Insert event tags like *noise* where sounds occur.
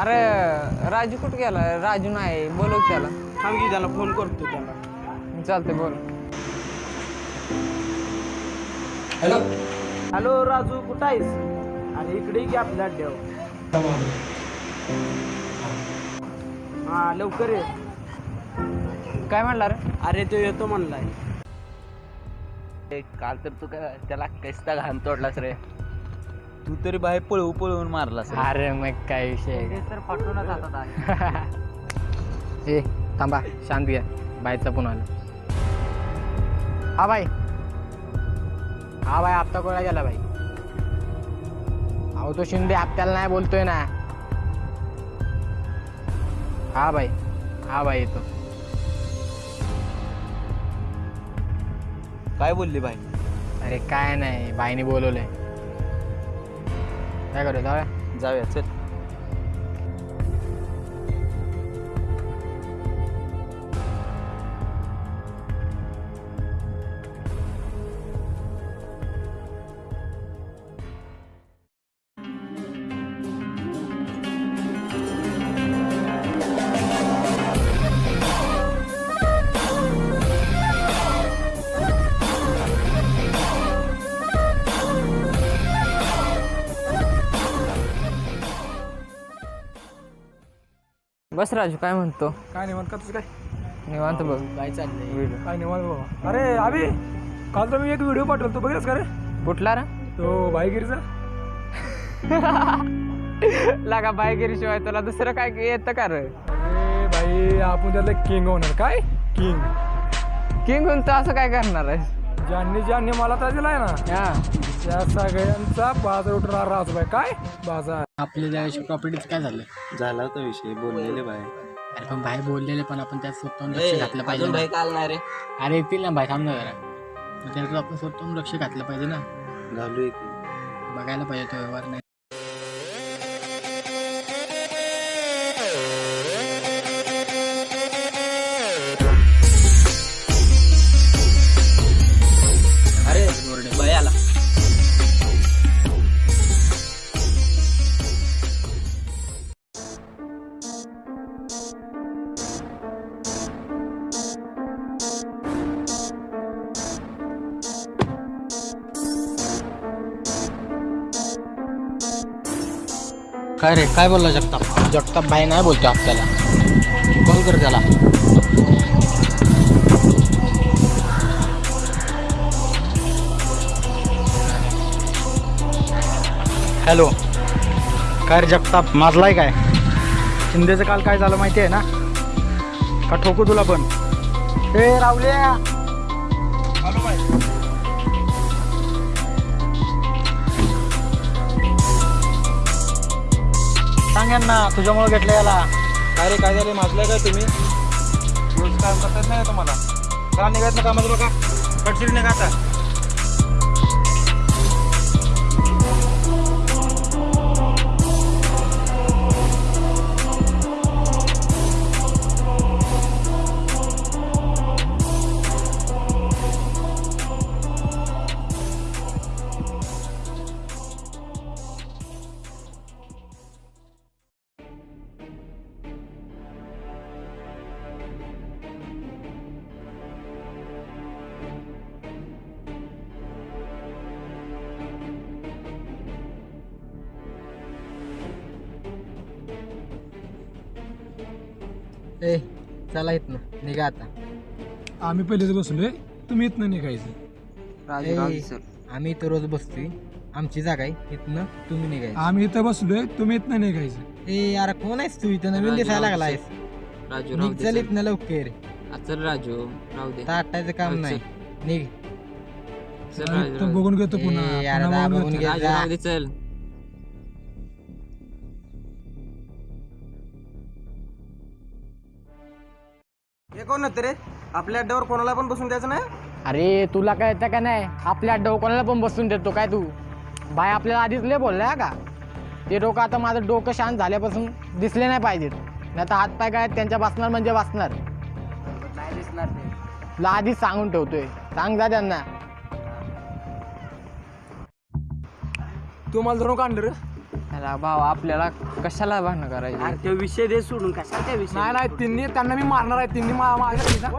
अरे राजू कुठं गेला? राजू नाही बोलव त्याला. थांब की त्याला फोन करतो त्याला. चालतंय बोल. हॅलो. हॅलो राजू कुठं आहेस? अरे इकडे ये की आपल्या अड्ड्यावर. हा लवकर ये. काय म्हणला रे? अरे तो येतो म्हणलाय. काल तर तू काय त्याला कैसता घाण तोडलास रे. तू तरी बाहेर पळवू पळवून मारलास रे. अरे मग काय विषय आहे? हातात *laughs* ए थांबा शांत घ्या बाईचा फोन आला. हा बाई. हा बाई हप्ता कोणा गेला बाई? अहो तो शिंदे हप्त्याला नाही बोलतोय ना. हा बाई हा बाई येतो. काय बोलली बाई? अरे काय नाही बाईने बोलवलंय. काय करू जाऊया जाऊया चल बस राजू काय म्हणतो? काय निवांत का तुझं काय? निवांत बघ. काय चाललंय? काय निवांत बाबा. अरे अभि काल तर मी एक व्हिडिओ पाठवला तू बघितलास का रे? कुठला रा? तो भाईगिरीचा *laughs* लागा बायगिरी शिवाय तुला दुसरं काय येतं का रे? अरे भाई आपण त्यातलं किंग होणार. काय? किंग. किंग होऊन तू असं काय करणार आहे ज्यांनी ज्यांनी मला तर दिलाय ना हा. त्या सगळ्यांचा बाजार उठणार राजूबाई काय? बाजार. आपल्या त्यावेळेस प्रॉपर्टीचं काय झालं? झाला होता विषय बोललेले बाहेर. अरे पण बाहेर बोललेले पण आपण त्यात स्वतःहून लक्ष घातलं पाहिजे ना. काल नाही रे अरे येतील ना बाहेर थांब ना जरा. मग त्यात आपण स्वतःहून लक्ष घातलं पाहिजे ना. घालू एक. बघायला पाहिजे तो व्यवहार नाही. काय रे? काय बोलला जगताप? जगताप भाई नाही बोलतो आपल्याला. कॉल कर त्याला. हॅलो. काय रे जगताप? माजलाय काय? शिंदेचं काल काय झालं माहिती आहे ना? का ठोकू तुला पण? ए रावल्या यांना तुझ्यामुळे घेतलं याला. काय रे काय झाले माजलाय काय तुम्ही? रोज काम करतात नाही तुम्हाला. का निघायचं कामाचं बघा कडचिरी निघा आता. ए चला येत ना निघा आता. आम्ही पहिलेच बसलोय तुम्ही इथनं निघायचं राजू राजू ए, सर. आम्ही इथं रोज बसतोय. आमची जागा आहे इथनं तुम्ही निघायचं आम्ही इथं बसलोय तुम्ही इथनं निघायचं ए यार कोण आहेस तू इथं? नवीन दिसायला लागलायस राजू निघ चल इथनं लवकर. चल राजू राहू दे. ताटायचं काम नाही. निघ. इथं बघून घेतो पुन्हा. ए, यार पुन्हा दा बघून. घे. दे चल. कोण होते रे? आपल्या अड्ड्यावर कोणाला पण बसून द्यायचं नाही? अरे तुला काय येतं का नाही? आपल्या डोकं कोणाला पण बसून देतो काय तू? बाय आपल्याला आधीच लय बोललाय का? ते डोकं आता माझं डोकं शांत झाल्यापासून दिसले नाही पाहिजेत. नाही तर हातपाय काय त्यांच्या बसणार म्हणजे बसणार. नाही दिसणार ते. तुला आधीच सांगून ठेवतोय. सांग जा त्यांना. तू मला धरून काढलं रे? त्याला भाऊ आपल्याला कशाला भांडणं करायची? अरे तो विषय दे सोडून कशा त्या विषय नाही नाही तिन्ही त्यांना मी मारणार आहे तिन्ही मा- माझ्या